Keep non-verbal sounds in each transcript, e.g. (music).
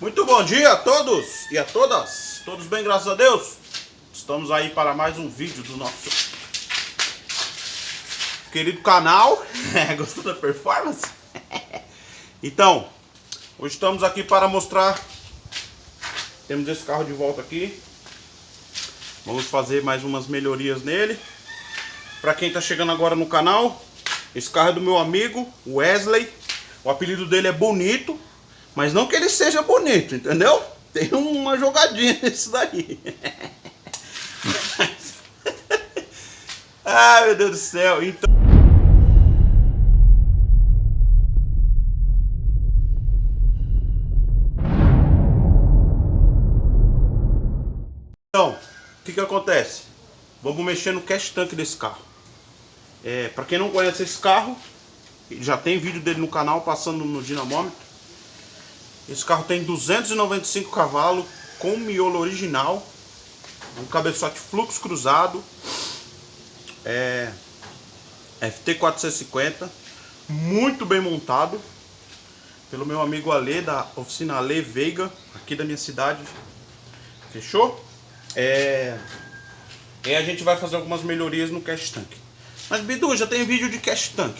Muito bom dia a todos e a todas. Todos bem, graças a Deus. Estamos aí para mais um vídeo do nosso querido canal. (laughs) Gostou da performance? (laughs) então, hoje estamos aqui para mostrar. Temos esse carro de volta aqui. Vamos fazer mais umas melhorias nele. Para quem está chegando agora no canal, esse carro é do meu amigo Wesley. O apelido dele é Bonito. Mas não que ele seja bonito, entendeu? Tem uma jogadinha (laughs) nisso daí. (laughs) Ai, meu Deus do céu. Então... Então, o que que acontece? Vamos mexer no cash tank desse carro. É, para quem não conhece esse carro, já tem vídeo dele no canal passando no dinamômetro. Esse carro tem 295 cavalos com miolo original, um cabeçote fluxo cruzado, é, FT450, muito bem montado, pelo meu amigo Ale, da oficina Ale Veiga, aqui da minha cidade. Fechou? É, e a gente vai fazer algumas melhorias no cash tank. Mas Bidu, já tem vídeo de cash tank.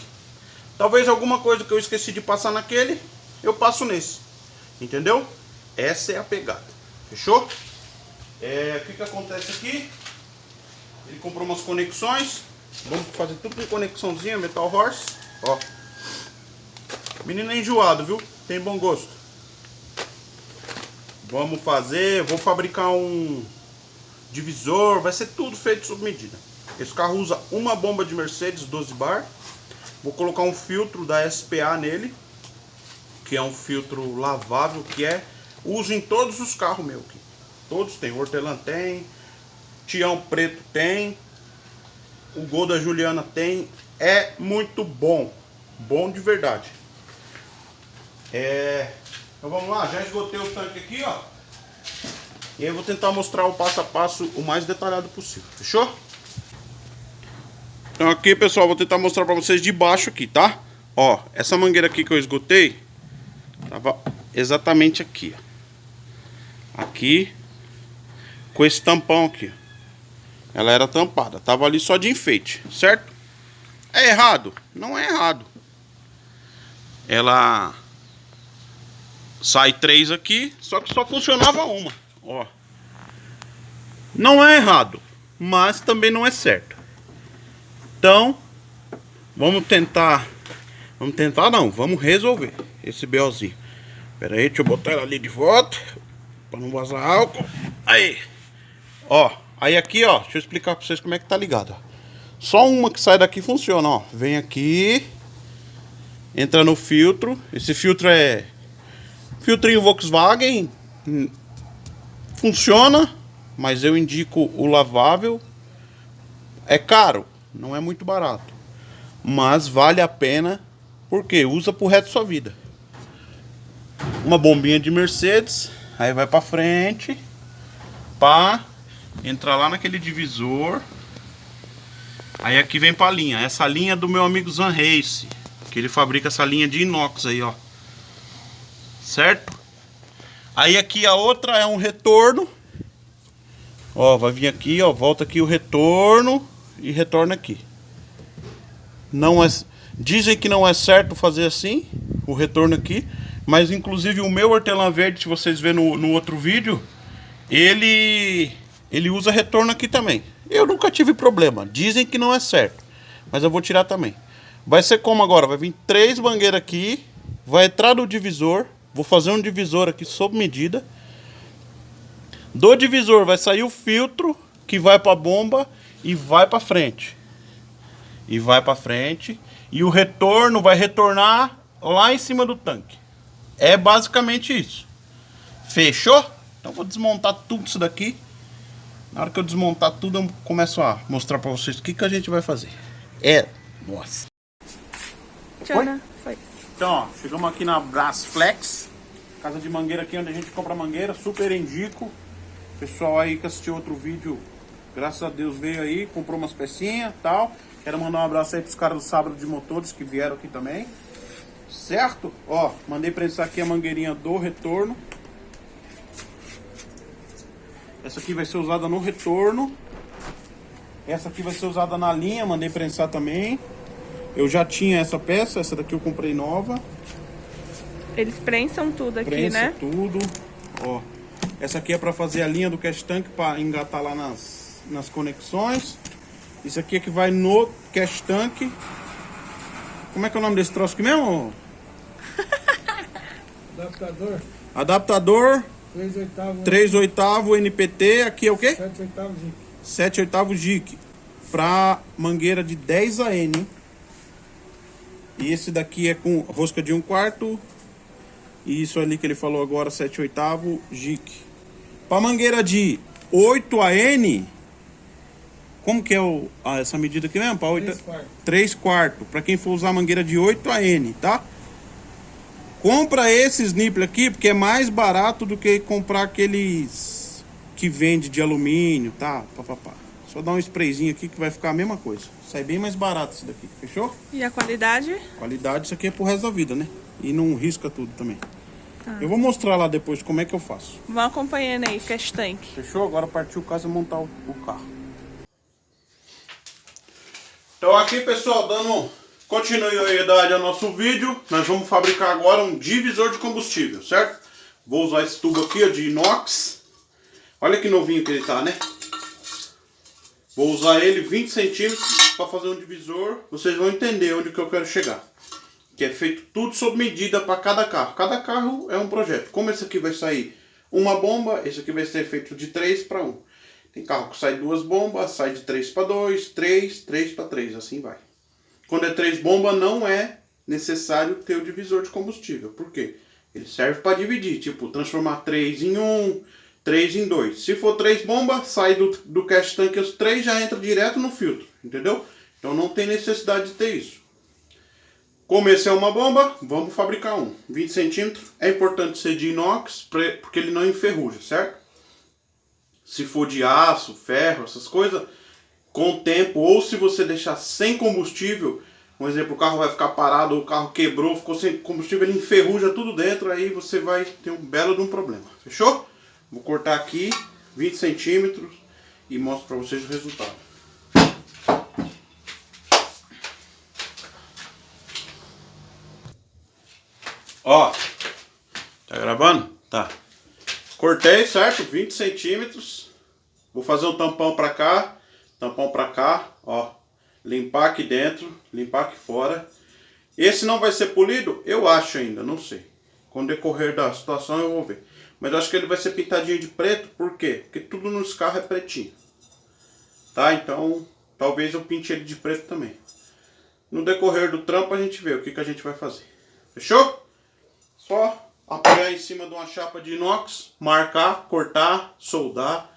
Talvez alguma coisa que eu esqueci de passar naquele, eu passo nesse. Entendeu? Essa é a pegada. Fechou? É, o que, que acontece aqui? Ele comprou umas conexões. Vamos fazer tudo com conexãozinha, Metal Horse. Ó. Menino é enjoado, viu? Tem bom gosto. Vamos fazer, vou fabricar um divisor, vai ser tudo feito sob medida. Esse carro usa uma bomba de Mercedes 12 bar. Vou colocar um filtro da SPA nele que é um filtro lavável, que é uso em todos os carros meus aqui. Todos tem, Hortelã tem, Tião Preto tem, o Gol da Juliana tem, é muito bom, bom de verdade. É, então vamos lá, já esgotei o tanque aqui, ó. E aí eu vou tentar mostrar o passo a passo o mais detalhado possível, fechou? Então aqui, pessoal, vou tentar mostrar pra vocês de baixo aqui, tá? Ó, essa mangueira aqui que eu esgotei, Tava exatamente aqui, ó. Aqui, com esse tampão aqui. Ela era tampada, tava ali só de enfeite, certo? É errado? Não é errado. Ela sai três aqui, só que só funcionava uma, ó. Não é errado, mas também não é certo. Então, vamos tentar, vamos tentar não, vamos resolver esse BOzinho. Pera aí, deixa eu botar ela ali de volta. Pra não vazar álcool. Aí. Ó, aí aqui, ó. Deixa eu explicar pra vocês como é que tá ligado. Só uma que sai daqui funciona, ó. Vem aqui. Entra no filtro. Esse filtro é... Filtrinho Volkswagen. Funciona. Mas eu indico o lavável. É caro. Não é muito barato. Mas vale a pena. Porque usa pro resto da sua vida uma bombinha de Mercedes, aí vai para frente, pá, entra lá naquele divisor. Aí aqui vem para linha, essa linha é do meu amigo Zan Race, que ele fabrica essa linha de inox aí, ó. Certo? Aí aqui a outra é um retorno. Ó, vai vir aqui, ó, volta aqui o retorno e retorna aqui. Não é dizem que não é certo fazer assim, o retorno aqui, mas inclusive o meu hortelã verde, se vocês verem no, no outro vídeo, ele, ele usa retorno aqui também. Eu nunca tive problema. Dizem que não é certo. Mas eu vou tirar também. Vai ser como agora? Vai vir três mangueiras aqui. Vai entrar no divisor. Vou fazer um divisor aqui sob medida. Do divisor vai sair o filtro que vai para a bomba e vai para frente. E vai para frente. E o retorno vai retornar lá em cima do tanque. É basicamente isso. Fechou? Então vou desmontar tudo isso daqui. Na hora que eu desmontar tudo, eu começo a mostrar pra vocês o que, que a gente vai fazer. É... Nossa. Tchana, foi. Então, ó, chegamos aqui na Brasflex. Casa de mangueira aqui, onde a gente compra mangueira. Super indico. Pessoal aí que assistiu outro vídeo, graças a Deus veio aí, comprou umas pecinhas e tal. Quero mandar um abraço aí pros caras do Sábado de Motores que vieram aqui também certo? Ó, mandei prensar aqui a mangueirinha do retorno. Essa aqui vai ser usada no retorno. Essa aqui vai ser usada na linha, mandei prensar também. Eu já tinha essa peça, essa daqui eu comprei nova. Eles prensam tudo aqui, Prensa né? tudo. Ó, essa aqui é para fazer a linha do cash tank para engatar lá nas, nas conexões. Isso aqui é que vai no cash tank. Como é que é o nome desse troço aqui mesmo? Adaptador, Adaptador 3 oitavos, 3 oitavo NPT, aqui é o quê? 7 oitavos de 7 oitavos JIC para mangueira de 10 AN. E esse daqui é com rosca de 1 quarto. E isso ali que ele falou agora, 7 oitavo JIC. Para mangueira de 8 AN, como que é o, ah, essa medida aqui mesmo? 3 quartos. 3 quartos. Para quem for usar mangueira de 8 AN, tá? Compra esse snipper aqui porque é mais barato do que comprar aqueles que vende de alumínio, tá? Pá, pá, pá. Só dar um sprayzinho aqui que vai ficar a mesma coisa. Sai bem mais barato esse daqui, fechou? E a qualidade? Qualidade, isso aqui é pro resto da vida, né? E não risca tudo também. Tá. Eu vou mostrar lá depois como é que eu faço. Vão acompanhando aí, Cash Tank. Fechou? Agora partiu o caso de montar o, o carro. Então aqui, pessoal, dando continuidade ao nosso vídeo, nós vamos fabricar agora um divisor de combustível, certo? Vou usar esse tubo aqui ó, de inox. Olha que novinho que ele tá, né? Vou usar ele 20 centímetros para fazer um divisor. Vocês vão entender onde que eu quero chegar. Que é feito tudo sob medida para cada carro. Cada carro é um projeto. Como esse aqui vai sair uma bomba, esse aqui vai ser feito de 3 para 1. Tem carro que sai duas bombas, sai de 3 para 2, 3, 3 para 3, assim vai. Quando é 3 bombas, não é necessário ter o divisor de combustível. Por quê? Ele serve para dividir, tipo, transformar 3 em 1, 3 em 2. Se for 3 bombas, sai do, do cash tank, os 3 já entra direto no filtro, entendeu? Então não tem necessidade de ter isso. Como esse é uma bomba, vamos fabricar um. 20 centímetros. É importante ser de inox, porque ele não enferruja, certo? Se for de aço, ferro, essas coisas, com o tempo, ou se você deixar sem combustível, um exemplo, o carro vai ficar parado, o carro quebrou, ficou sem combustível, ele enferruja tudo dentro, aí você vai ter um belo de um problema. Fechou? Vou cortar aqui 20 centímetros e mostro para vocês o resultado. Ó, tá gravando? Tá. Cortei, certo? 20 centímetros. Vou fazer um tampão pra cá, tampão pra cá, ó. Limpar aqui dentro, limpar aqui fora. Esse não vai ser polido? Eu acho ainda, não sei. Com o decorrer da situação eu vou ver. Mas eu acho que ele vai ser pintadinho de preto, por quê? Porque tudo nos carros é pretinho. Tá? Então, talvez eu pinte ele de preto também. No decorrer do trampo a gente vê o que, que a gente vai fazer. Fechou? Só apoiar em cima de uma chapa de inox, marcar, cortar, soldar.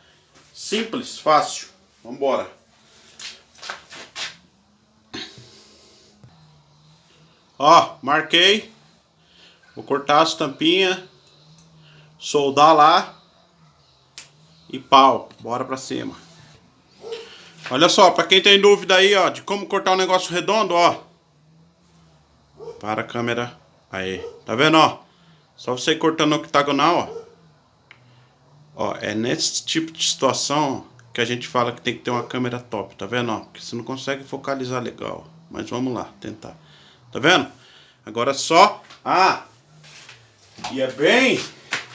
Simples, fácil. Vambora. Ó, marquei. Vou cortar as tampinhas. Soldar lá. E pau. Bora pra cima. Olha só, pra quem tem dúvida aí, ó, de como cortar um negócio redondo, ó. Para a câmera. Aí. Tá vendo, ó? Só você cortando octagonal, ó. Ó, é nesse tipo de situação que a gente fala que tem que ter uma câmera top, tá vendo, ó? Porque você não consegue focalizar legal. Mas vamos lá, tentar. Tá vendo? Agora só... Ah! E é bem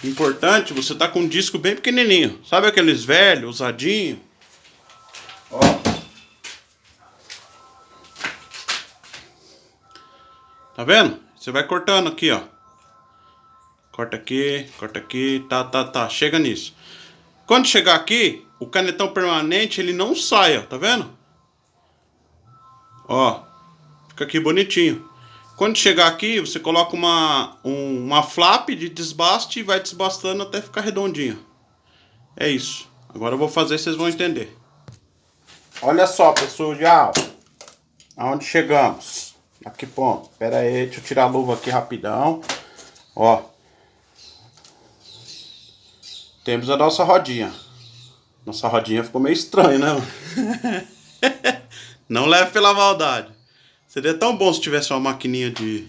importante, você tá com um disco bem pequenininho. Sabe aqueles velhos, usadinho? Ó. Tá vendo? Você vai cortando aqui, ó. Corta aqui, corta aqui, tá, tá, tá. Chega nisso. Quando chegar aqui, o canetão permanente, ele não sai, ó. Tá vendo? Ó. Fica aqui bonitinho. Quando chegar aqui, você coloca uma, um- uma flap de desbaste e vai desbastando até ficar redondinho. É isso. Agora eu vou fazer, vocês vão entender. Olha só, pessoal. Aonde chegamos? A que ponto? Pera aí, deixa eu tirar a luva aqui rapidão. Ó. Temos a nossa rodinha. Nossa rodinha ficou meio estranha, né? (laughs) Não leve pela maldade. Seria tão bom se tivesse uma maquininha de,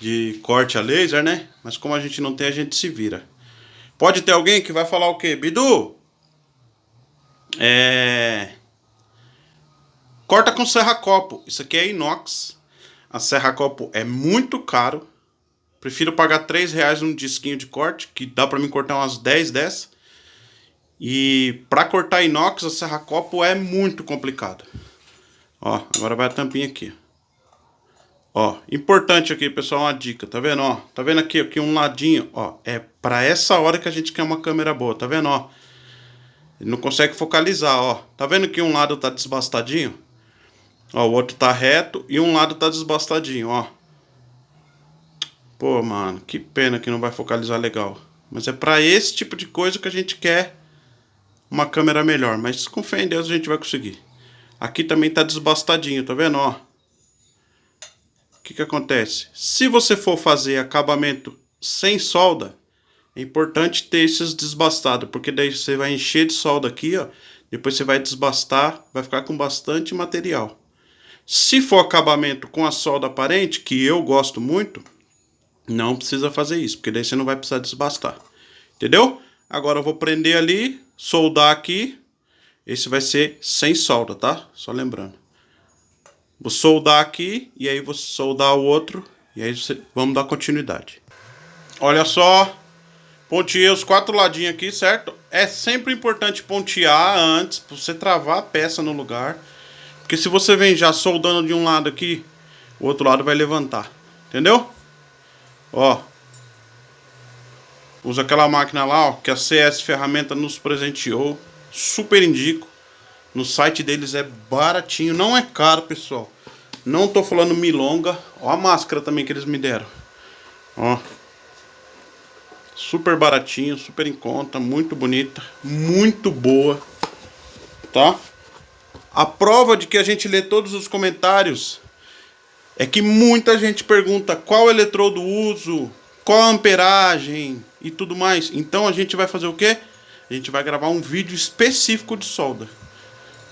de corte a laser, né? Mas como a gente não tem, a gente se vira. Pode ter alguém que vai falar o quê? Bidu, é... Corta com serra-copo. Isso aqui é inox. A serra-copo é muito caro. Prefiro pagar 3 reais num disquinho de corte, que dá pra mim cortar umas 10 dessas. E para cortar inox, a serra-copo é muito complicado. Ó, agora vai a tampinha aqui. Ó, importante aqui, pessoal, uma dica, tá vendo, ó? Tá vendo aqui, aqui um ladinho, ó, é para essa hora que a gente quer uma câmera boa, tá vendo, ó? Ele não consegue focalizar, ó. Tá vendo que um lado tá desbastadinho? Ó, o outro tá reto e um lado tá desbastadinho, ó. Pô, mano, que pena que não vai focalizar legal. Mas é pra esse tipo de coisa que a gente quer uma câmera melhor. Mas com fé em Deus a gente vai conseguir. Aqui também tá desbastadinho, tá vendo, ó? O que que acontece? Se você for fazer acabamento sem solda, é importante ter esses desbastados, porque daí você vai encher de solda aqui, ó. Depois você vai desbastar, vai ficar com bastante material. Se for acabamento com a solda aparente, que eu gosto muito, não precisa fazer isso, porque daí você não vai precisar desbastar. Entendeu? Agora eu vou prender ali, soldar aqui. Esse vai ser sem solda, tá? Só lembrando. Vou soldar aqui e aí vou soldar o outro. E aí você... vamos dar continuidade. Olha só. Ponteei os quatro ladinhos aqui, certo? É sempre importante pontear antes, para você travar a peça no lugar. Porque se você vem já soldando de um lado aqui, o outro lado vai levantar. Entendeu? Ó. Usa aquela máquina lá, ó, que a CS Ferramenta nos presenteou. Super indico. No site deles é baratinho, não é caro, pessoal. Não tô falando milonga. Ó a máscara também que eles me deram. Ó. Super baratinho, super em conta, muito bonita, muito boa, tá? A prova de que a gente lê todos os comentários é que muita gente pergunta qual eletrodo uso, qual a amperagem e tudo mais. Então a gente vai fazer o quê? A gente vai gravar um vídeo específico de solda.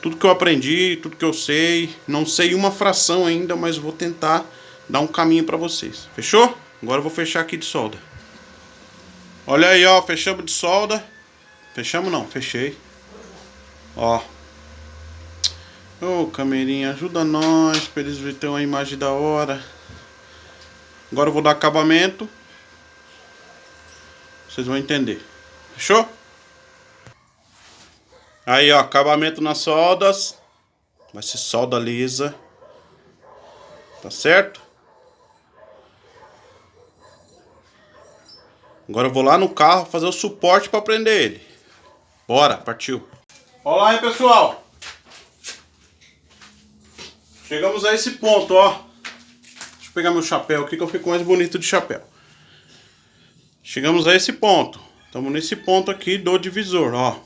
Tudo que eu aprendi, tudo que eu sei, não sei uma fração ainda, mas vou tentar dar um caminho para vocês. Fechou? Agora eu vou fechar aqui de solda. Olha aí, ó, fechamos de solda. Fechamos não, fechei. Ó. Ô, oh, camerinha, ajuda nós pra eles verem uma imagem da hora. Agora eu vou dar acabamento. Vocês vão entender. Fechou? Aí, ó, acabamento nas soldas. Vai ser solda lisa. Tá certo? Agora eu vou lá no carro fazer o suporte para prender ele. Bora, partiu. Olá aí, pessoal. Chegamos a esse ponto, ó. Deixa eu pegar meu chapéu aqui que eu fico mais bonito de chapéu. Chegamos a esse ponto. Estamos nesse ponto aqui do divisor, ó.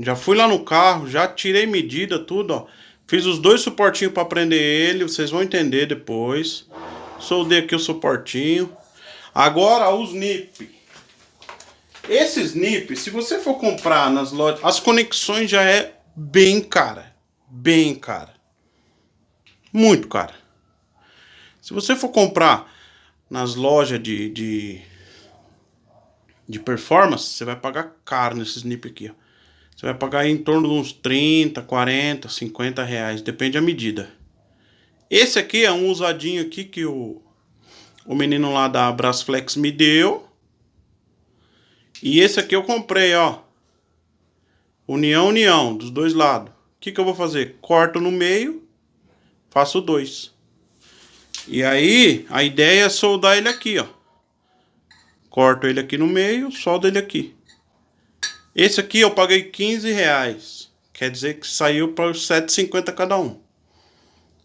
Já fui lá no carro, já tirei medida, tudo, ó. Fiz os dois suportinhos para prender ele, vocês vão entender depois. Soldei aqui o suportinho. Agora os NIP. Esses NIP, se você for comprar nas lojas, as conexões já é bem cara. Bem cara. Muito cara. Se você for comprar nas lojas de, de, de performance, você vai pagar caro nesses NIP aqui. Ó. Você vai pagar em torno de uns 30, 40, 50 reais. Depende da medida. Esse aqui é um usadinho aqui que o, o menino lá da Brasflex me deu. E esse aqui eu comprei, ó. União, união, dos dois lados. O que, que eu vou fazer? Corto no meio, faço dois. E aí, a ideia é soldar ele aqui, ó. Corto ele aqui no meio, soldo ele aqui. Esse aqui eu paguei 15 reais. Quer dizer que saiu para os 7,50 cada um.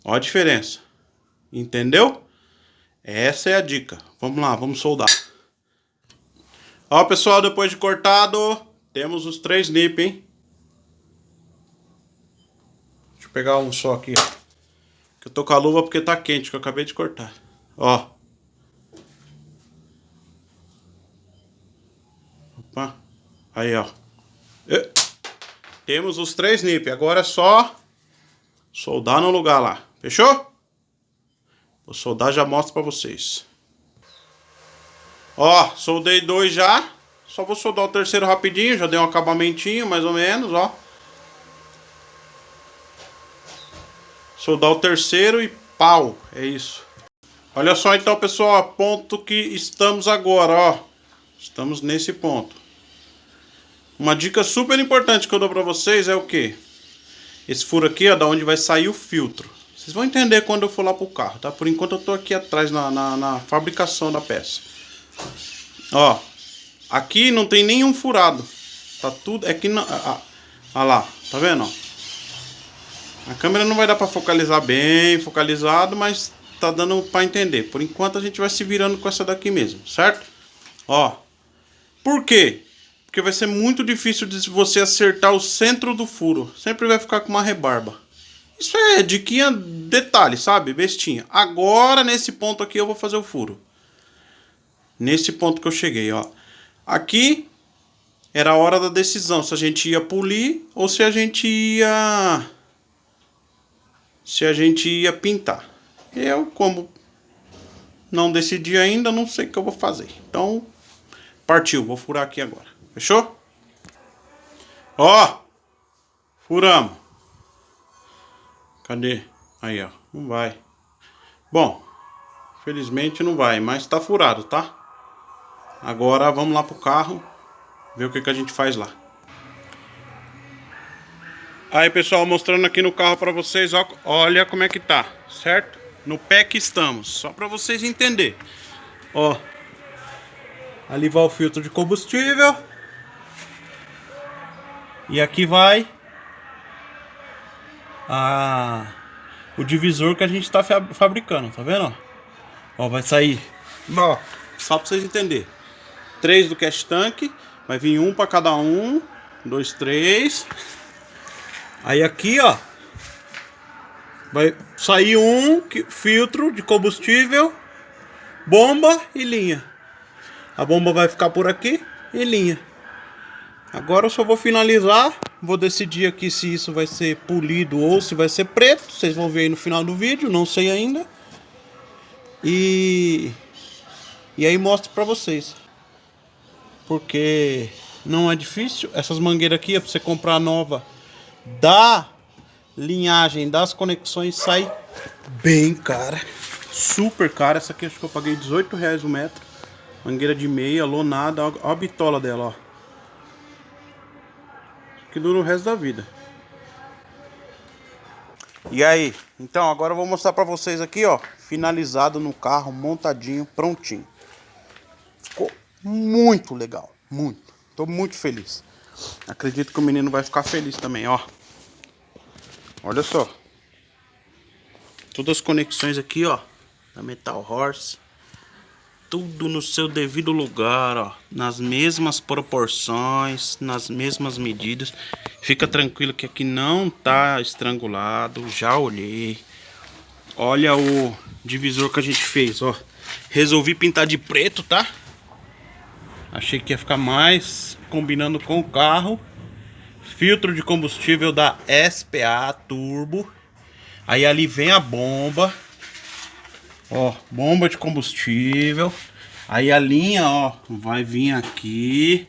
Ó a diferença. Entendeu? Essa é a dica. Vamos lá, vamos soldar. Ó, pessoal, depois de cortado, temos os três nip, hein? Deixa eu pegar um só aqui, ó. Que eu tô com a luva porque tá quente, que eu acabei de cortar. Ó. Aí, ó. E... Temos os três nip. Agora é só soldar no lugar lá. Fechou? Vou soldar já mostro pra vocês. Ó, soldei dois já. Só vou soldar o terceiro rapidinho, já deu um acabamentinho, mais ou menos, ó. Soldar o terceiro e pau, é isso. Olha só então, pessoal, ponto que estamos agora, ó. Estamos nesse ponto. Uma dica super importante que eu dou pra vocês é o que? Esse furo aqui, ó, da onde vai sair o filtro. Vocês vão entender quando eu for lá pro carro, tá? Por enquanto eu tô aqui atrás na, na, na fabricação da peça. Ó, aqui não tem nenhum furado. Tá tudo, é que não... Olha lá, tá vendo? A câmera não vai dar pra focalizar bem, focalizado, mas tá dando pra entender. Por enquanto a gente vai se virando com essa daqui mesmo, certo? Ó, por quê? Porque vai ser muito difícil de você acertar o centro do furo. Sempre vai ficar com uma rebarba. Isso é diquinha detalhe, sabe? Bestinha. Agora, nesse ponto aqui, eu vou fazer o furo. Nesse ponto que eu cheguei, ó. Aqui era a hora da decisão. Se a gente ia polir ou se a gente ia... Se a gente ia pintar. Eu, como não decidi ainda, não sei o que eu vou fazer. Então, partiu. Vou furar aqui agora. Fechou? Ó, furamos. Cadê? Aí, ó. Não vai. Bom, felizmente não vai, mas tá furado, tá? Agora vamos lá pro carro, ver o que, que a gente faz lá. Aí, pessoal, mostrando aqui no carro pra vocês, ó, olha como é que tá, certo? No pé que estamos, só pra vocês entenderem. Ó, ali vai o filtro de combustível. E aqui vai a, o divisor que a gente está fabricando, tá vendo? Ó, vai sair, ó, só para vocês entenderem. Três do cash tank, vai vir um para cada um, dois, três. Aí aqui, ó, vai sair um filtro de combustível, bomba e linha. A bomba vai ficar por aqui e linha. Agora eu só vou finalizar. Vou decidir aqui se isso vai ser polido ou se vai ser preto. Vocês vão ver aí no final do vídeo, não sei ainda. E, e aí mostro pra vocês. Porque não é difícil. Essas mangueiras aqui, é pra você comprar nova da linhagem das conexões, sai bem cara. Super cara. Essa aqui acho que eu paguei 18 reais o metro. Mangueira de meia, lonada. Olha a bitola dela, ó que dura o resto da vida. E aí, então agora eu vou mostrar pra vocês aqui, ó, finalizado no carro, montadinho, prontinho. Ficou muito legal, muito. Tô muito feliz. Acredito que o menino vai ficar feliz também, ó. Olha só. Todas as conexões aqui, ó, da Metal Horse tudo no seu devido lugar, ó, nas mesmas proporções, nas mesmas medidas. Fica tranquilo que aqui não tá estrangulado, já olhei. Olha o divisor que a gente fez, ó. Resolvi pintar de preto, tá? Achei que ia ficar mais combinando com o carro. Filtro de combustível da SPA Turbo. Aí ali vem a bomba. Ó, bomba de combustível. Aí a linha, ó, vai vir aqui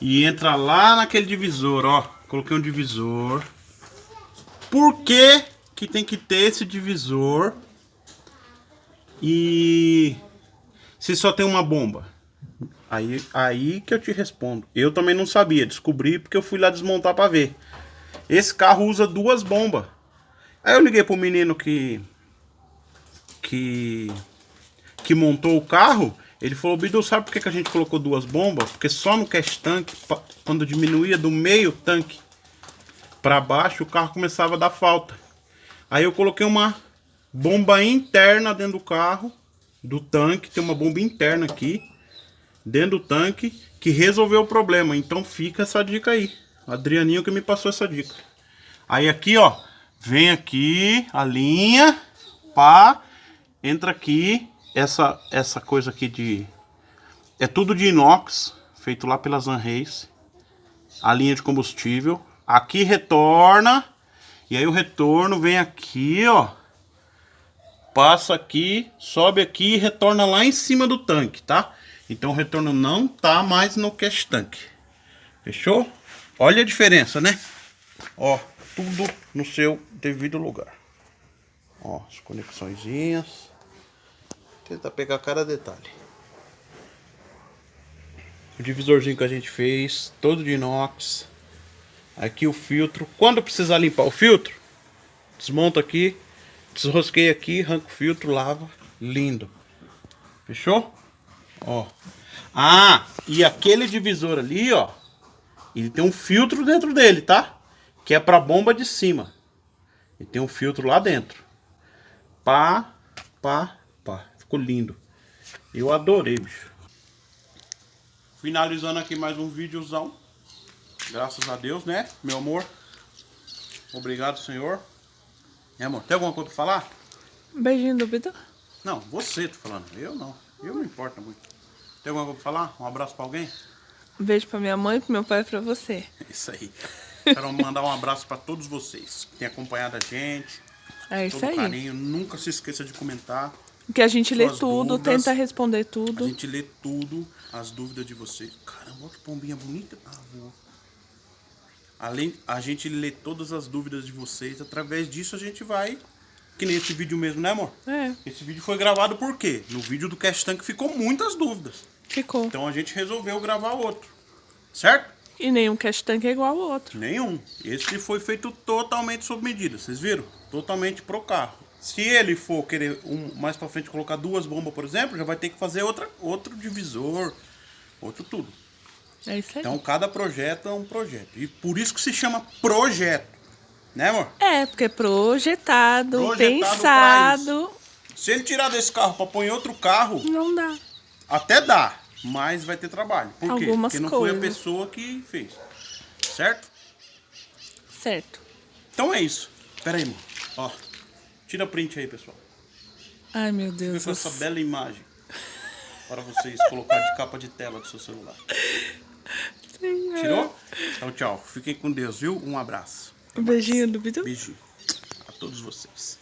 e entra lá naquele divisor, ó. Coloquei um divisor. Por que que tem que ter esse divisor? E se só tem uma bomba? Aí, aí que eu te respondo. Eu também não sabia, descobri porque eu fui lá desmontar para ver. Esse carro usa duas bombas. Aí eu liguei pro menino que que, que montou o carro, ele falou, Bidu, sabe por que, que a gente colocou duas bombas? Porque só no cash tank, quando diminuía do meio tanque para baixo, o carro começava a dar falta. Aí eu coloquei uma bomba interna dentro do carro, do tanque, tem uma bomba interna aqui, dentro do tanque, que resolveu o problema. Então fica essa dica aí. Adrianinho que me passou essa dica. Aí aqui, ó, vem aqui a linha, pá, entra aqui, essa, essa coisa aqui de... É tudo de inox, feito lá pela Zanrace. A linha de combustível. Aqui retorna. E aí o retorno vem aqui, ó. Passa aqui, sobe aqui e retorna lá em cima do tanque, tá? Então o retorno não tá mais no cash tank. Fechou? Olha a diferença, né? Ó, tudo no seu devido lugar. Ó, as conexõezinhas. Tenta pegar cada detalhe. O divisorzinho que a gente fez, todo de inox. Aqui o filtro. Quando precisar limpar o filtro, desmonta aqui, desrosqueia aqui, arranca o filtro, lava. Lindo. Fechou? Ó. Ah, e aquele divisor ali, ó. Ele tem um filtro dentro dele, tá? Que é pra bomba de cima. E tem um filtro lá dentro. Pá, pá. Ficou lindo. Eu adorei, bicho. Finalizando aqui mais um videozão. Graças a Deus, né, meu amor? Obrigado, senhor. É, amor, tem alguma coisa pra falar? Beijinho do Vitor. Não, você tô falando. Eu não. Eu não importa muito. Tem alguma coisa pra falar? Um abraço pra alguém? Beijo pra minha mãe, pro meu pai e pra você. (laughs) Isso aí. Quero mandar um abraço pra todos vocês que têm acompanhado a gente. É isso todo aí. carinho. Nunca se esqueça de comentar. Que a gente lê tudo, dúvidas. tenta responder A tudo. gente lê tudo, as dúvidas de vocês. Caramba, que pombinha bonita. Ah, vou. Além, a gente lê todas as dúvidas de vocês. Através disso a gente vai. Que nem esse vídeo mesmo, né, amor? É, Esse vídeo foi gravado por quê? No vídeo do Cash Tank ficou muitas dúvidas. ficou. Então a gente resolveu gravar outro. Certo? E nenhum cash tank é igual ao outro. Nenhum. Esse foi feito totalmente sob medida, vocês viram? Totalmente pro carro. Se ele for querer um, mais pra frente colocar duas bombas, por exemplo, já vai ter que fazer outra, outro divisor, outro tudo. É isso aí. Então cada projeto é um projeto. E por isso que se chama projeto. Né, amor? É, porque é projetado, Projetado pensado. Se ele tirar desse carro pra pôr em outro carro, Não dá. até dá, mas vai ter trabalho. Por quê? Algumas Porque não foi a coisas. pessoa que fez. Certo? Certo. Então é isso. Pera aí, amor. Ó. Tira print aí, pessoal. Ai, meu Deus. com essa bela imagem para vocês colocar de capa de tela do seu celular. Tirou? Então tchau. Fiquem com Deus, viu? Um abraço. Um beijinho do Bidu. Beijinho a todos vocês.